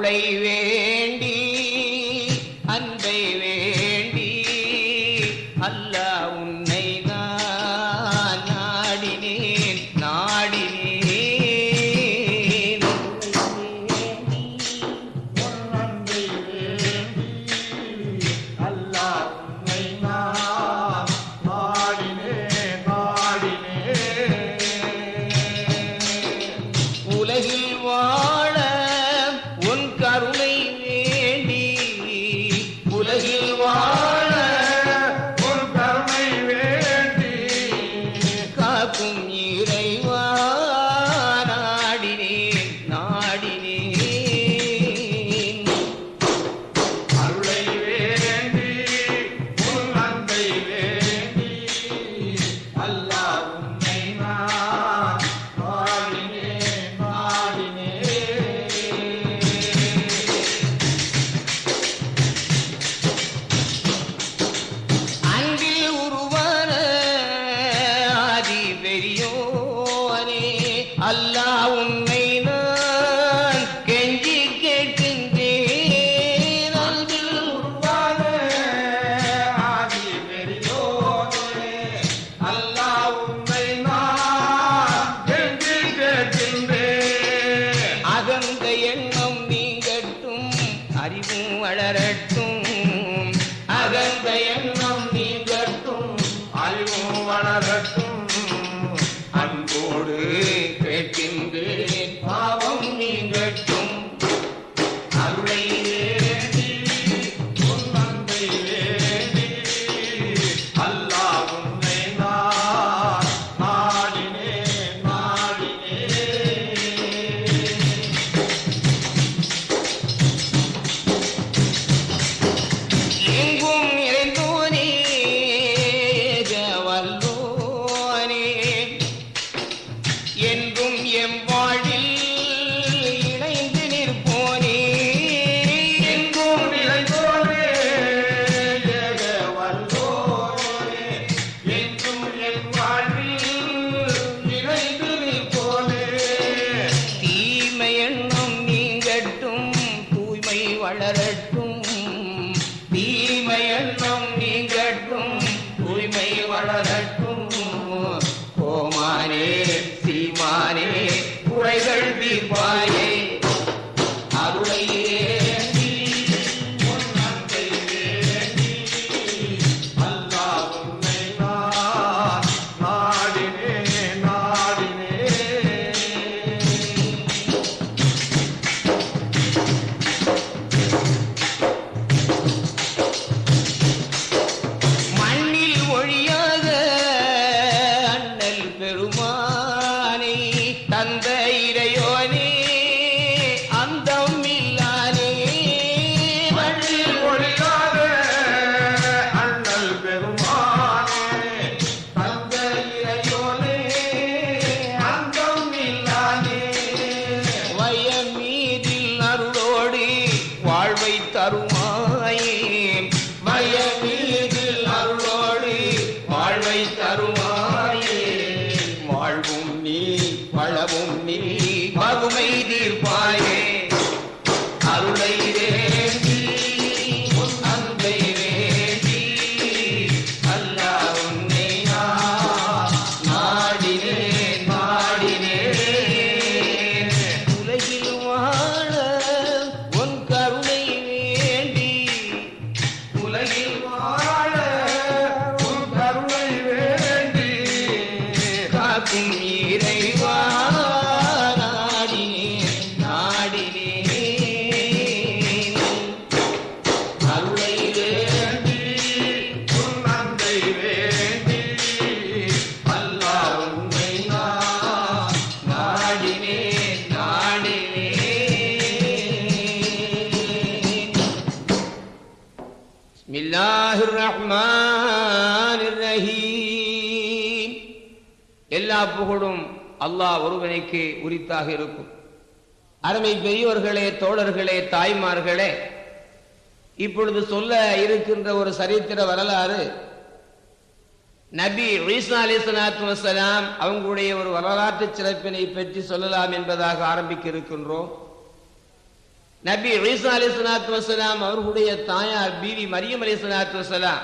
Lấy புகழும் அல்லாஹ் ஒருவனுக்கு உரித்தாக இருக்கும். அருமை பெரியோர்களே தோழர்களே தாய்மார்களே இப்பொழுது சொல்ல இருக்கின்ற ஒரு சரித்திர வரலாறு நபி ஈசா அலி வசலாம் அவங்களுடைய ஒரு வரலாற்று சிறப்பினை பற்றி சொல்லலாம் என்பதாக ஆரம்பிக்க இருக்கின்றோம் நபி ஈசா அலி சலாத்து வசலாம் அவர்களுடைய தாயார் பீவி மரியம் அலி சலாத்து வசலாம்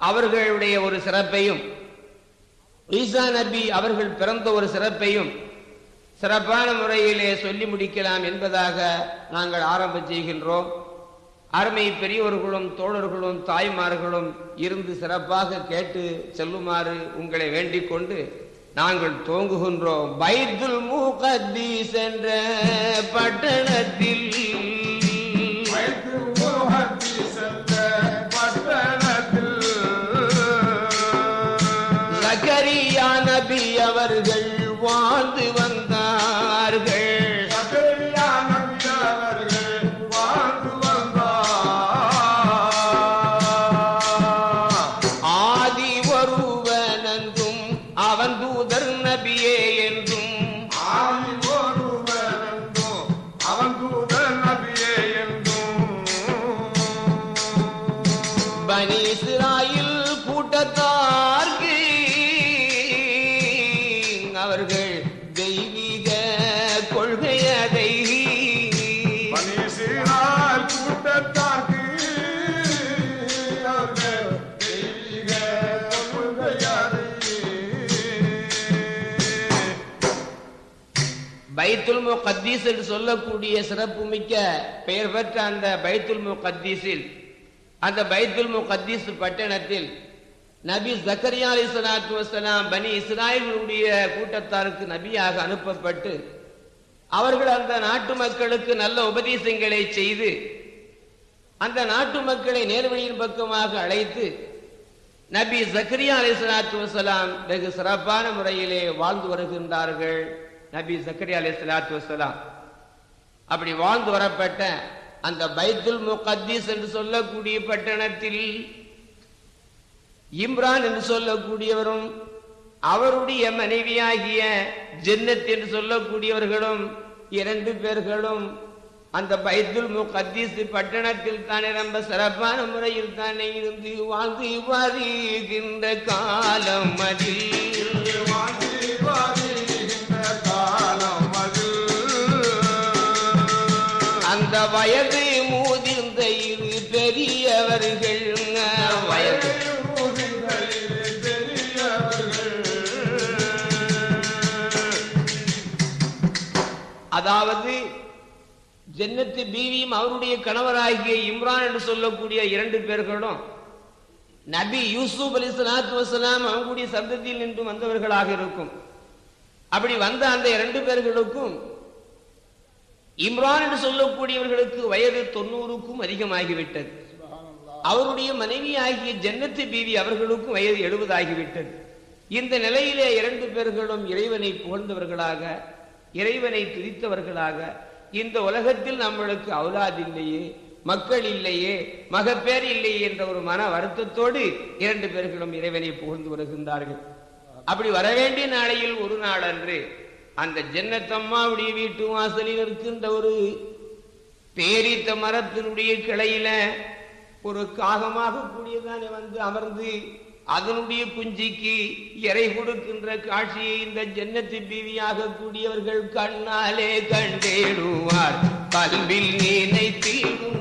அவர்களுடைய ஒரு சிறப்பையும் ஈசா நபி அவர்கள் பிறந்த ஒரு சிறப்பையும் சிறப்பான முறையிலே சொல்லி முடிக்கலாம் என்பதாக நாங்கள் ஆரம்பம் செய்கின்றோம். அருமை பெரியோர்களும் தோழர்களும் தாய்மார்களும் இருந்து சிறப்பாக கேட்டு செல்லுமாறு உங்களை வேண்டிக் கொண்டு நாங்கள் துவங்குகின்றோம் பைத்துல் முகத்தீஸ் என்ற பட்டணத்தில் வாழ்ந்து வ பைத்துல் முகத்தீஸ் என்று சொல்லக்கூடிய சிறப்புமிக்க பெயர் பெற்ற அந்த பைத்துல் முகத்தீஸில் அந்த பைத்துல் முகத்தீஸ் பட்டணத்தில் நபி ஜக்கரியா அலி சலாத்து வசலாம் பனி இஸ்ராயலுடைய கூட்டத்தாருக்கு நபியாக அனுப்பப்பட்டு அவர்கள் அந்த நாட்டு மக்களுக்கு நல்ல உபதேசங்களை செய்து அந்த நாட்டு மக்களை நேர்வழியின் பக்கமாக அழைத்து நபி ஜக்கரியா அலி சலாத்து வசலாம் வெகு சிறப்பான முறையிலே வாழ்ந்து வருகின்றார்கள். நபி சக்கரி அலி சலாத்து வசலாம் அப்படி வாழ்ந்து வரப்பட்ட அந்த பைத்துல் முகத்தீஸ் என்று சொல்லக்கூடிய பட்டணத்தில் இம்ரான் என்று சொல்லக்கூடியவரும் அவருடைய மனைவியாகிய ஜென்னத் என்று சொல்லக்கூடியவர்களும் இரண்டு பேர்களும் அந்த பைத்துல் முகத்தீஸ் பட்டணத்தில் தானே ரொம்ப சிறப்பான முறையில் தானே இருந்து வாழ்ந்து வருகின்ற காலம் அதில். வாழ்ந்து வயது மூதிர்ந்த இரு பெரியவர்கள். வயது அதாவது ஜன்னத்து பீவியும் அவருடைய கணவராகிய இம்ரான் என்று சொல்லக்கூடிய இரண்டு பேர்களும் நபி யூசுப் அலி சலாத்து வசலாம் அவங்களுடைய சந்ததியில் நின்று வந்தவர்களாக இருக்கும். அப்படி வந்த அந்த இரண்டு பேர்களுக்கும் இம்ரான் என்று சொல்லக்கூடியவர்களுக்கு வயது தொண்ணூறுக்கும் அதிகமாகிவிட்டது. அவருடைய மனைவி ஆகிய ஜன்னத்து பீவி அவர்களுக்கும் வயது எழுபதாகிவிட்டது. இந்த நிலையிலே இரண்டு பேர்களும் இறைவனை புகழ்ந்தவர்களாக இறைவனை துதித்தவர்களாக இந்த உலகத்தில் நம்மளுக்கு அவுலாது இல்லையே மக்கள் இல்லையே மகப்பேர் இல்லையே என்ற ஒரு மன வருத்தத்தோடு இரண்டு பேர்களும் இறைவனை புகழ்ந்து வருகின்றார்கள். அப்படி வரவேண்டிய நாளையில் ஒரு நாள் அன்று அந்த ஜன்னத்தம்மாவுடைய வீட்டு வாசலில் இருக்கின்ற ஒரு பேரித்த மரத்தினுடைய கிளையில ஒரு காகமாக கூடியதானே வந்து அமர்ந்து அதனுடைய குஞ்சிக்கு இறை கொடுக்கின்ற காட்சியை இந்த ஜன்னத்து பீவியாக கூடியவர்கள் கண்ணாலே கண்டேடுவார் கல்வில் நினைத்திடுவார்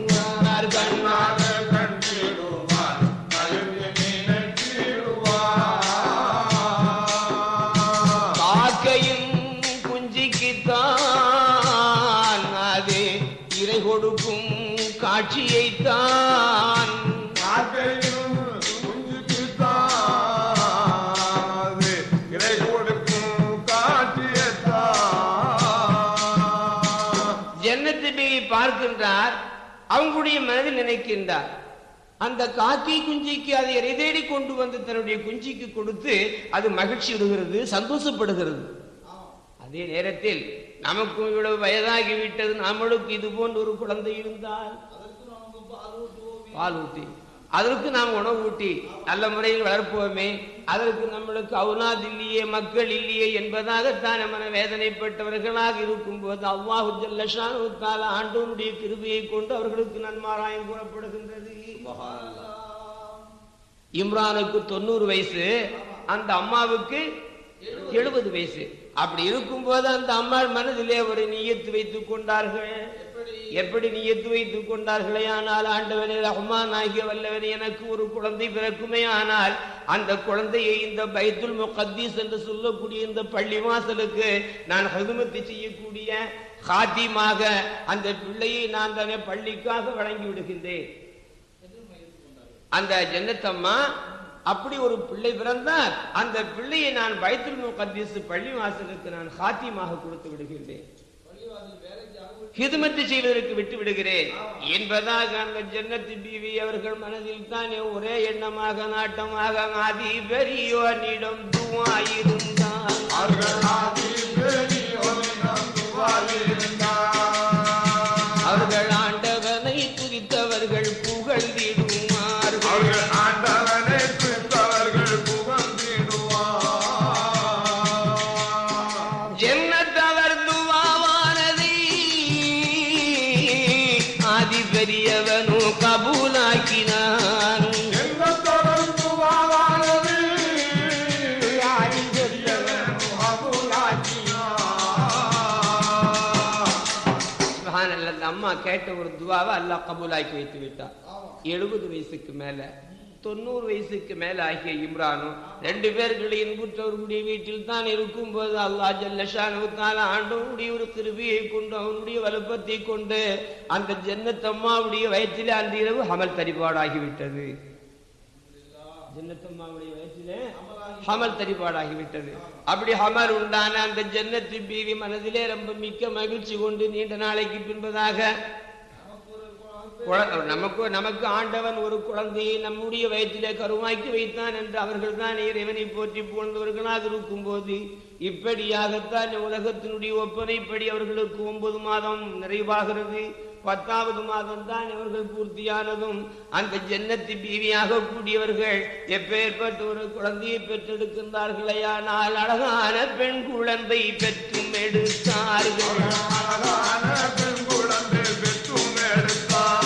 அவங்களுடைய மனதில் நினைக்கின்றார். அந்த காக்கை குஞ்சிக்கு அதை இறை தேடி கொண்டு வந்து தன்னுடைய குஞ்சிக்கு கொடுத்து அது மகிழ்ச்சி விடுகிறது சந்தோஷப்படுகிறது. அதே நேரத்தில் நமக்கும் இவ்வளவு வயதாகி விட்டது நம்மளுக்கு இது போன்ற ஒரு குழந்தை இருந்தால்? பால் ஊட்டி அதற்கு நாம் உணவு ஊட்டி நல்ல முறையில் வளர்ப்போமே. அதற்கு நம்மளுக்கு அவுலாத் இல்லையே மக்கள் இல்லையே என்பதாகத்தான் நம்ம வேதனைப்பட்டவர்களாக இருக்கும்போது அல்லாஹு ஜல்லஷானு தால ஆண்டவனுடைய கிருபையை கொண்டு அவர்களுக்கு நன்மாராயம் கூறப்படுகின்றது. இம்ரானுக்கு தொண்ணூறு வயசு அந்த அம்மாவுக்கு எழுபது வயசு. அப்படி இருக்கும்போது அந்த அம்மாள் மனதிலே ஒரு நியத்து வைத்துக் கொண்டார்கள். எப்படி? நியத்து வைத்துக் கொண்டார்களே? ஆனால் ஆண்டவனே ரஹ்மான் ஆகிய வல்லவனே எனக்கு ஒரு குழந்தை பிறக்குமே. ஆனால் அந்த குழந்தையை இந்த பைத்துல் முகத்தீஸ் என்று சொல்லக்கூடிய இந்த பள்ளி வாசலுக்கு நான் ஹதுமத்து செய்யக்கூடிய ஹாத்திமாக அந்த பிள்ளையை நான் தானே பள்ளிக்காக வழங்கி விடுகின்றேன். அந்த ஜன்னத்தம்மா அப்படி ஒரு பிள்ளை பிறந்தால் அந்த பிள்ளையை நான் பைத்துல் முகத்தீஸ் பள்ளிவாசலுக்கு நான் ஹாத்தியமாக கொடுத்து விடுகின்றேன். ஹிதுமத்து செய்வதற்கு விட்டு விடுகிறேன். என்பதாக அந்த ஜன்னத்து பிவி அவர்கள் மனதில் தானே ஒரே எண்ணமாக நாட்டமாக ஆதி பெரியோனிடம் துவாயிருந்தான் அவர்கள் கேட்ட ஒரு துவாவை அல்லாஹ் கபூலாக்கி வைத்து விட்டார் எழுபது வயசுக்கு மேல தொண்ணூறு வயசுக்கு மேல ஆகிய இம்ரானும் ரெண்டு பேர்களை இன்புற்றவர்களுடைய வீட்டில் தான் இருக்கும்போது அல்லாஹ் ஜல்லஷானுத்தால ஆண்டவனுடைய ஒரு கிருபியை கொண்டு அவனுடைய வலுப்பத்தை கொண்டு அந்த ஜன்னத்தம்மாவுடைய வயிற்றிலே அந்த இரவு அமல் தரிபாடாகிவிட்டது ஜன்னத்தம்மாவுடைய வயிற்றிலே ஹமல் தரிபாடாகிவிட்டது அப்படி ஹமல் உண்டான அந்த ஜன்னத்து பீவி மனதிலே ரொம்ப மிக்க மகிழ்ச்சி கொண்டு நீண்ட நாளைக்கு பின்பதாக நமக்கு நமக்கு ஆண்டவன் ஒரு குழந்தையை நம்முடைய வயிற்றிலே கருவாக்கி வைத்தான் என்று அவர்கள் தான் இறைவனை போற்றி புகழ்ந்தவர்களாக இருக்கும்போது இப்படியாகத்தான் உலகத்தினுடைய ஒப்பனைப்படி அவர்களுக்கு ஒன்பது மாதம் நிறைவாகிறது. பத்தாவது மாதம் தான் இவர்கள் பூர்த்தியானதும் அந்த ஜன்னத்து பீவியாக கூடியவர்கள் எப்பேற்பட்ட ஒரு குழந்தையை பெற்றெடுக்கின்றார்களேயானால் அழகான பெண் குழந்தை பெற்றும் எடுத்தார்கள் அழகான பெண் குழந்தை பெற்றும் எடுத்தார்.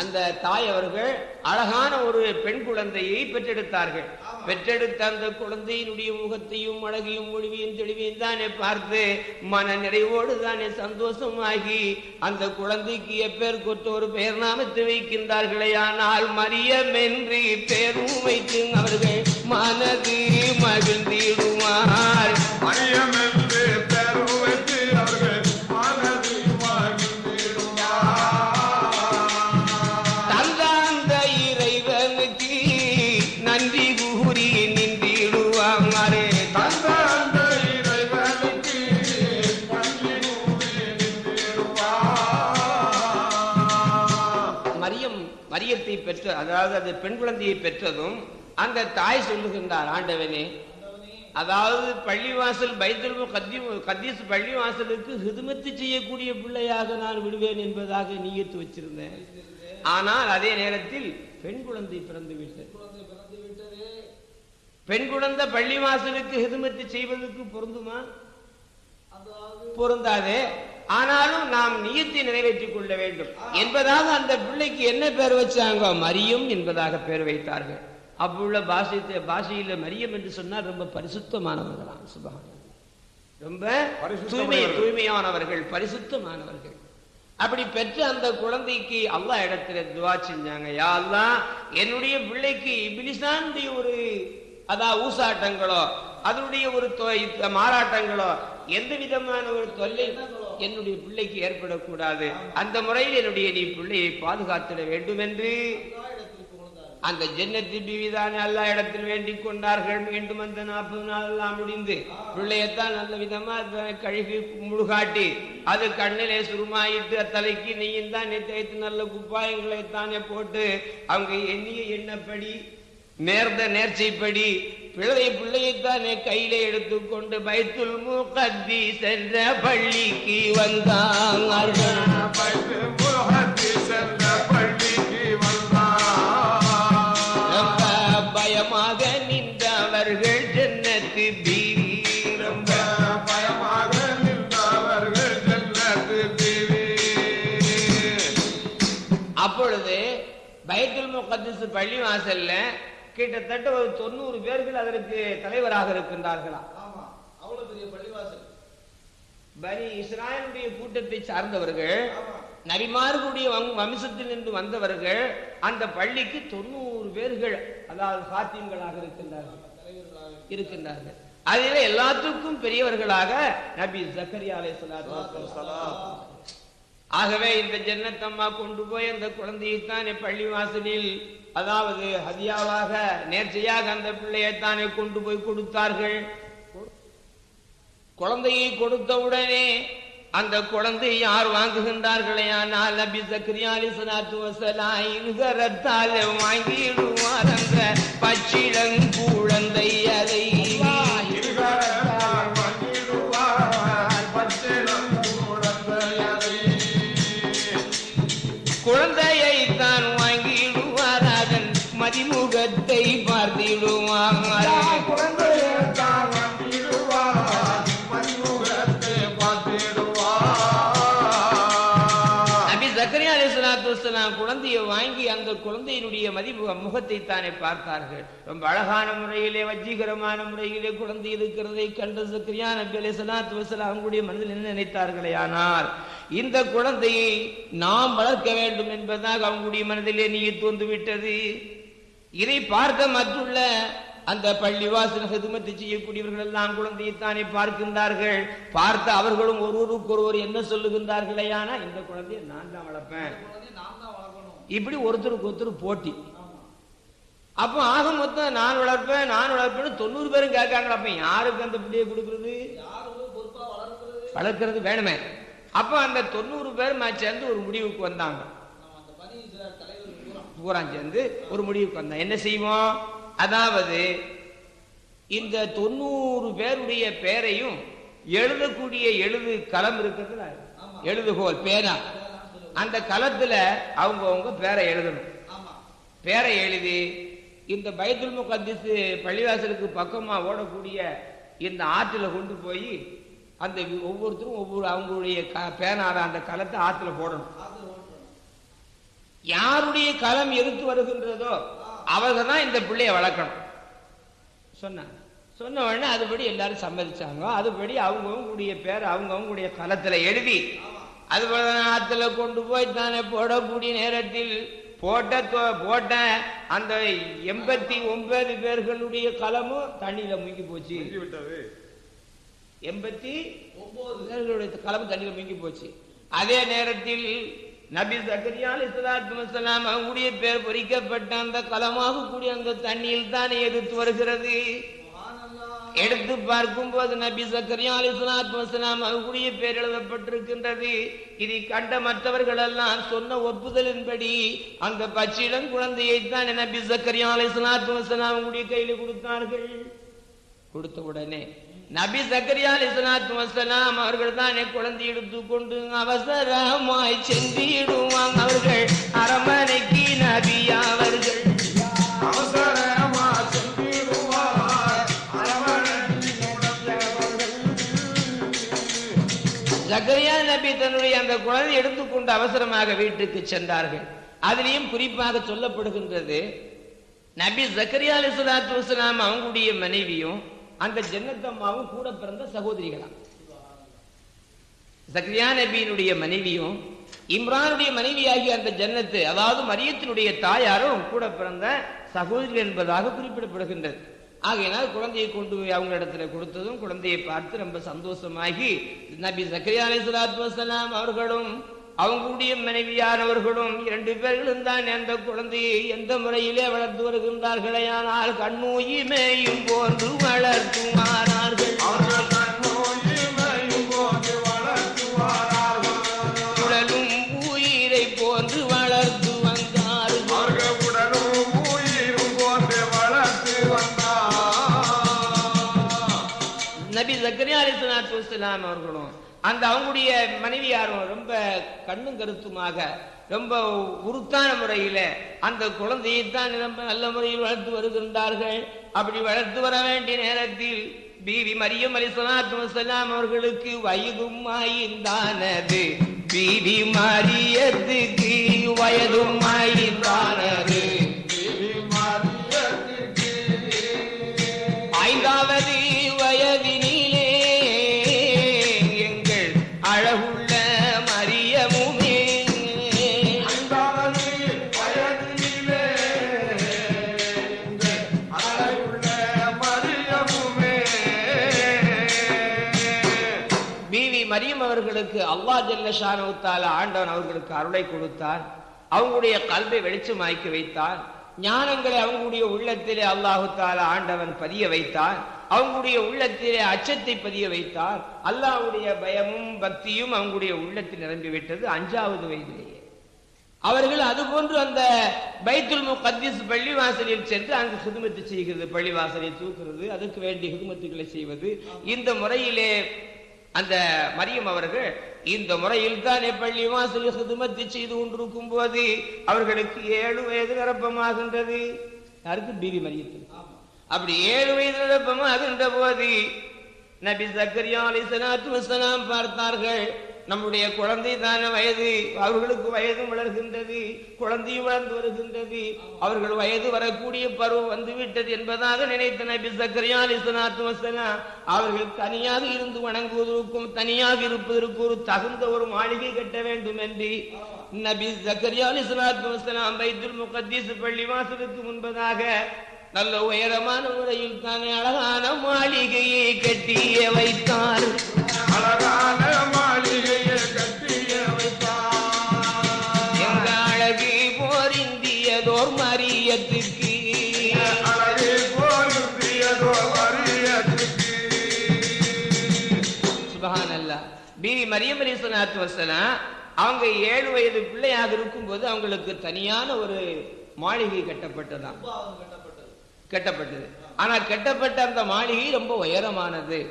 அந்த தாய் அவர்கள் அழகான ஒரு பெண் குழந்தையை பெற்றெடுத்தார்கள் பெற்றெடுத்த அந்த குழந்தையினுடைய முகத்தையும் அழகையும் மொழிவையும் தெளிவையும் தானே பார்த்து மன நிறைவோடு தானே சந்தோஷமாகி அந்த குழந்தைக்கு எப்பேர் கொத்து ஒரு பெயர் நாமத்தை வைக்கின்றார்களே. ஆனால் மரியமென்றி பேரும் வைத்து அவர்கள் மனது மகிழ்ந்திடுவார். மரியம் மரியத்தை பெற்ற அதாவது அது பெண் குழந்தையை பெற்றதும் அந்த தாய் சொல்லுகின்றார் ஆண்டவனே அதாவது பள்ளிவாசல் பைத்துல் கத்தீஸ் பள்ளிவாசலுக்கு ஹிதுமத்து செய்யக்கூடிய பிள்ளையாக நான் விடுவேன் என்பதாக நீயத்து வச்சிருந்தேன். ஆனால் அதே நேரத்தில் பெண் குழந்தை பிறந்து விட்டது. பெண் குழந்தை பள்ளிவாசலுக்கு ஹிதுமத்து செய்வதற்கு பொருந்துமா? பொருந்தாதே. ஆனாலும் நாம் நியத்தை நிறைவேற்றிக் கொள்ள வேண்டும். என்பதாக அந்த பிள்ளைக்கு என்ன பேர் வச்சாங்க? மரியம் என்பதாக பேர் வைத்தார்கள். அப்புள்ள பாஷை பாஷையில மரியம் என்று சொன்னால் ரொம்ப பரிசுத்தமானவர்களாம். சுபகான் ரொம்ப தூய்மை. தூய்மையானவர்கள் பரிசுத்தமானவர்கள். அப்படி பெற்ற அந்த குழந்தைக்கு அல்லாஹ் இடத்துல துவா செஞ்சாங்க. யா அல்லாஹ் என்னுடைய பிள்ளைக்கு இபிலிசானுடைய ஒரு அதா ஊசாட்டங்களோ அதனுடைய ஒரு மாறாட்டங்களோ எந்த விதமான ஒரு தொல்லை என்னுடைய பிள்ளைக்கு ஏற்படக்கூடாது. அந்த முறையில் என்னுடைய நீ பிள்ளையை பாதுகாத்திட வேண்டும் என்று அந்த ஜன்னத்து பிவிதான் எல்லா இடத்தில் வேண்டிக் கொண்டார்கள். மீண்டும் அந்த நாற்பது நாள் எல்லாம் முடிந்து பிள்ளையத்தான் நல்ல விதமா கழுகி முழுகாட்டி அது கண்ணிலே சுருமாயிட்டு தலைக்கு நீயும் தான் தேய்த்து நல்ல குப்பாயங்களை தானே போட்டு அவங்க எண்ணிய எண்ணப்படி நேர்ந்த நேர்ச்சைப்படி பிள்ளை பிள்ளையைத்தானே கையிலே எடுத்துக்கொண்டு பைத்துல் முகத்தி சென்ற பள்ளிக்கு வந்தார். ரொம்ப பயமாக நின்றவர்கள் ஜன்னத்து பீவி ரொம்ப பயமாக நின்றவர்கள் ஜன்னத்து பிவி. அப்பொழுது பைத்துல் முகத்திஸ் பள்ளி வாசல்ல கிட்டத்தட்ட ஒரு தொண்ணூறு பேர்கள் அதற்கு தலைவராக இருக்கின்றார்களா? ஆமா. அவ்வளவு பெரிய பள்ளிவாசல். பனி இஸ்ராயலுடைய கூட்டத்தை சார்ந்தவர்கள் வம்- வம்சத்தில் நின்று வந்தவர்கள் அந்த பள்ளிக்கு தொண்ணூறு பேர்கள் அதாவது சாத்தியங்களாக இருக்கின்றார்கள். இருக்கின்றார்கள். அதில் எல்லாத்துக்கும் பெரியவர்களாக நபி ஜக்கரியா வஸ்ஸலாம். ஆகவே இந்த ஜன்னத்தம்மா கொண்டு போய் அந்த குழந்தையைத்தானே பள்ளி வாசலில் அதாவது ஹதியாவாக நேர்ச்சையாக அந்த பிள்ளையைத்தானே கொண்டு போய் கொடுத்தார்கள் குழந்தையை கொடுத்தவுடனே அந்த குழந்தை யார் வாங்குகின்றார்களே ஆனால் நபி சக்ரியா அலிசலாத்து வசலாம் இருகரத்தால் வாங்கிடுவார் அந்த பச்சிளங்குழந்தை அதை. குழந்தையை அலைஹிஸ்ஸலாத்து வஸ்ஸலாம் குழந்தையை வாங்கி அந்த குழந்தையினுடைய மதிப்பு முகத்தை தானே பார்த்தார்கள். ரொம்ப அழகான முறையிலே வஜீகரமான முறையிலே குழந்தை இருக்கிறதை கண்ட ஜக்கரியா நபி அலைஹிஸ்ஸலாத்து வஸ்ஸலாம் அவங்களுடைய மனதில் என்ன நினைத்தார்களே ஆனால் இந்த குழந்தையை நாம் வளர்க்க வேண்டும் என்பதாக அவங்களுடைய மனதிலே நீர் தோன்று விட்டது இதை பார்த்த மற்றுள்ள அந்த பள்ளிவாசல் ஹிதுமத்து செய்யக்கூடியவர்கள் எல்லாம் குழந்தையைத்தானே பார்க்கின்றார்கள். பார்த்த அவர்களும் ஒருவருக்கு ஒருவர் என்ன சொல்லுகின்றார்களேயானா இந்த குழந்தையை நான் தான் வளர்ப்பேன். இப்படி ஒருத்தருக்கு ஒருத்தர் போட்டி. அப்போ ஆக மொத்தம் நான் வளர்ப்பேன் நான் வளர்ப்பேன் தொண்ணூறு பேரும் கேட்காங்க அப்ப யாருக்கு அந்த பிள்ளையை கொடுக்கறது? வளர்க்கிறது வளர்க்கறது வேணுமே. அப்போ அந்த தொண்ணூறு பேர் சேர்ந்து ஒரு முடிவுக்கு வந்தாங்க நம்ம அந்த பனி இஸ்ராயல் தலைவர் பூரா சேர்ந்து ஒரு முடிவுக்கு வந்தோம் என்ன செய்வோம்? அதாவது இந்த தொண்ணூறு பேருடைய பேரையும் எழுதக்கூடிய எழுது களம் இருக்குதுல ஆமா. எழுதுகோல் பேனா. அந்த களத்துல அவங்க அவங்க பேரை எழுதணும். பேரை எழுதி இந்த பைத்துல் முகத்திஸ் பள்ளிவாசலுக்கு பக்கமா ஓடக்கூடிய இந்த ஆற்றுல கொண்டு போய் அந்த ஒவ்வொருத்தரும் ஒவ்வொரு அவங்களுடைய க- பேனால அந்த களத்தை ஆற்றுல போடணும். யாருடைய களம் எதிர்த்து வருகின்றதோ அவர்கள் தான் இந்த பிள்ளைய வளர்க்கணும். சொன்னாங்க சொன்ன உடனே அதுபடி எல்லாரும் சம்மதிச்சாங்க. அதுபடி அவங்கவுங்களுடைய பேர் அவங்கவுங்களுடைய களத்துல எழுதி அது போல ஆத்துல கொண்டு போய் தானே போடக்கூடிய நேரத்தில் போட்ட போட்ட அந்த எண்பத்தி ஒன்பது பேர்களுடைய களமும் தண்ணியில முங்கி போச்சு. விட்டது எண்பத்தி ஒன்பது பேர்களுடைய களம் தண்ணியில முங்கி போச்சு. அதே நேரத்தில் நபி சக்கரியா அலிஸ்லாத்து வசலாம் அவங்களுடைய பேர் பொறிக்கப்பட்ட அந்த கலமாக கூடிய அந்த தண்ணியில் தானே எதிர்த்து வருகிறது. எடுத்து பார்க்கும் போது நபி சக்கரியா அலிஸ்லாத்து வசலாம் அவங்களுடைய பேர் எழுதப்பட்டிருக்கின்றது. இதை கண்ட மற்றவர்கள் எல்லாம் சொன்ன ஒப்புதலின்படி அந்த பச்சிடம் குழந்தையை தான் நபி சக்கரியா அலிஸ்லாத்து வசலாம் அவங்களுடைய கையில கொடுத்தார்கள். கொடுத்த உடனே நபி சக்கரியா அலிஸ்லாத்து வசலாம் அவர்கள் தானே குழந்தை எடுத்துக்கொண்டு அவசரமாய் சென்றிடுவாங்க. அவர்கள் அரமனைக்கு நபி அவர்கள். அவசரமா. ஜக்கரியா நபி தன்னுடைய அந்த குழந்தை எடுத்துக்கொண்டு அவசரமாக வீட்டுக்கு சென்றார்கள். அதிலையும் குறிப்பாக சொல்லப்படுகின்றது நபி ஜக்கரியா அலிஸ்லாத்து வசலாம் அவங்களுடைய மனைவியும் அந்த ஜன்னத்தம்மாவும் கூட பிறந்த சகோதரிகளாம். சக்ரியா நபியினுடைய மனைவியும் இம்ரானுடைய மனைவியாகிய அந்த ஜன்னத்து அதாவது மரியத்தினுடைய தாயாரும் கூட பிறந்த சகோதரி என்பதாக குறிப்பிடப்படுகின்றது. ஆகையினால் குழந்தையை கொண்டு போய் அவங்க இடத்துல கொடுத்ததும் குழந்தையை பார்த்து ரொம்ப சந்தோஷமாகி நபி ஜக்கரியா அலைஹிஸ்ஸலாத்து வசலாம் அவர்களும் அவங்களுடைய மனைவியானவர்களும் இரண்டு பேர்களும் தான் அந்த குழந்தையை எந்த முறையிலே வளர்த்து வருகின்றார்களே ஆனால் கண்ணூயிமையும் போன்று வளர்த்துமாறார்கள். உடலும் உயிரை போன்று வளர்த்து வந்தார்கள். உடலும் உயிரும் போன்று வளர்த்து வந்தார். நபி வஸ்ஸலாம் அவர்களும் அந்த அவங்களுடைய மனைவியாரும் ரொம்ப கண்ணும் கருத்துமாக ரொம்ப உருத்தான முறையில் அந்த குழந்தையை தான் ரொம்ப நல்ல முறையில் வளர்த்து வருகின்றார்கள். அப்படி வளர்த்து வர வேண்டிய நேரத்தில் பீவி மரியம் அலி சலாத்து வசலாம் அவர்களுக்கு வயதும் ஆய்ந்தானது. பீவி மரியத்துக்கு வயதும் ஆய்ந்தானது. அவர்களுக்கு அல்லா ஜல்லஷானவுத்தால ஆண்டவன் அவர்களுக்கு அருளை கொடுத்தான் அவங்களுடைய கல்வை வெளிச்சமாக்கி வைத்தான் ஞானங்களை அவங்களுடைய உள்ளத்திலே அல்லாஹு தாலா ஆண்டவன் பதிய வைத்தார். அவங்களுடைய உள்ளத்திலே அச்சத்தை பதிய வைத்தார். அல்லாஹ்வுடைய பயமும் பக்தியும் அவங்களுடைய உள்ளத்தில் நிரம்பிவிட்டது அஞ்சாவது வயதிலேயே. அவர்கள் அதுபோன்று அந்த பைத்துல் முகத்திஸ் பள்ளிவாசலில் சென்று அங்கு ஹிதுமத்து செய்கிறது பள்ளிவாசலை தூக்குறது அதுக்கு வேண்டிய ஹிதுமத்துக்களை செய்வது. இந்த முறையிலே அந்த மரியம் அவர்கள் இந்த முறையில் தானே பள்ளிவாசலில் ஹிதுமத்து செய்து கொண்டிருக்கும் போது அவர்களுக்கு ஏழு வயது நிரப்பமாகின்றது. யாருக்கு? பிபி மரியத்தில் அப்படி ஏழு வயது நிரப்பமாகின்ற போது நபி சக்கரியா அலிசலாத்து வசலாம் பார்த்தார்கள் நம்முடைய குழந்தைதான வயது. அவர்களுக்கு வயதும் வளர்கின்றது குழந்தையும் வளர்ந்து வருகின்றது. அவர்கள் வயது வரக்கூடிய பருவம் வந்துவிட்டது என்பதாக நினைத்த நபி சக்கரியா அவர்கள் தனியாக இருந்து வணங்குவதற்கும் தனியாக இருப்பதற்கு ஒரு தகுந்த ஒரு மாளிகை கட்ட வேண்டும் என்று நபி சக்கரியா பைத்துல் முகத்தீஸ் பள்ளி வாசலுக்கு முன்பதாக நல்ல உயரமான முறையில் தானே அழகான மாளிகையை கட்டிய வைத்தார். அழகான போரிந்தியதோர் மரியம் வசலாம் அவங்க ஏழு வயது பிள்ளையாக இருக்கும்போது அவங்களுக்கு தனியான ஒரு மாளிகை கட்டப்பட்டது. ஆனா கட்டப்பட்ட அந்த மாளிகை ரொம்ப உயரமானது.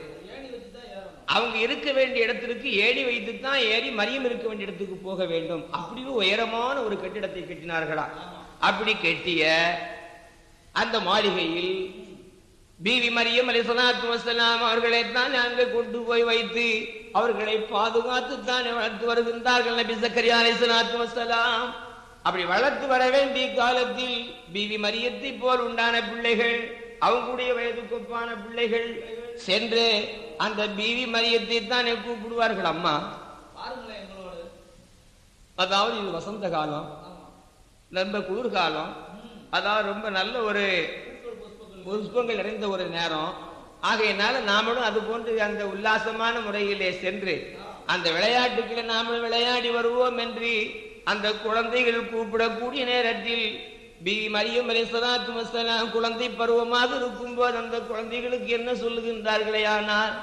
அவங்க இருக்க வேண்டிய இடத்திற்கு ஏணி வைத்து தான் ஏறி மரியம் இருக்க வேண்டிய இடத்துக்கு போக வேண்டும். அப்படி உயரமான ஒரு கட்டிடத்தை கட்டினார்களா அப்படி கெட்டிய அந்த மாளிகையில் பிவி மரியம் அலி சலாத்து வசலாம் அவர்களை தான் அங்கே கொண்டு போய் வைத்து அவர்களை பாதுகாத்து தான் வளர்த்து வருகின்றார்கள் நபி சக்கரியா அலி சலாத்து வசலாம் அப்படி வளர்த்து வர வேண்டிய காலத்தில் பிவி மரியத்தை போல் உண்டான பிள்ளைகள் அவங்களுடைய வயதுக்கொப்பான பிள்ளைகள் சென்று அந்த பிவி மரியத்தை தானே கூப்பிடுவார்கள். அம்மா பாருங்களேன் அதாவது இது வசந்த காலம். ரொம்ப குளிர்காலம். அதாவது ரொம்ப நல்ல ஒரு புஷ்பங்கள் நிறைந்த ஒரு நேரம். ஆகையினால நாமளும் அது போன்று அந்த உல்லாசமான முறையிலே சென்று அந்த விளையாட்டுக்களை நாமளும் விளையாடி வருவோம் என்று அந்த குழந்தைகள் கூப்பிடக்கூடிய நேரத்தில் பி மரியம் அலி குழந்தை பருவமாக இருக்கும்போது அந்த குழந்தைகளுக்கு என்ன சொல்லுகின்றார்களே ஆனால்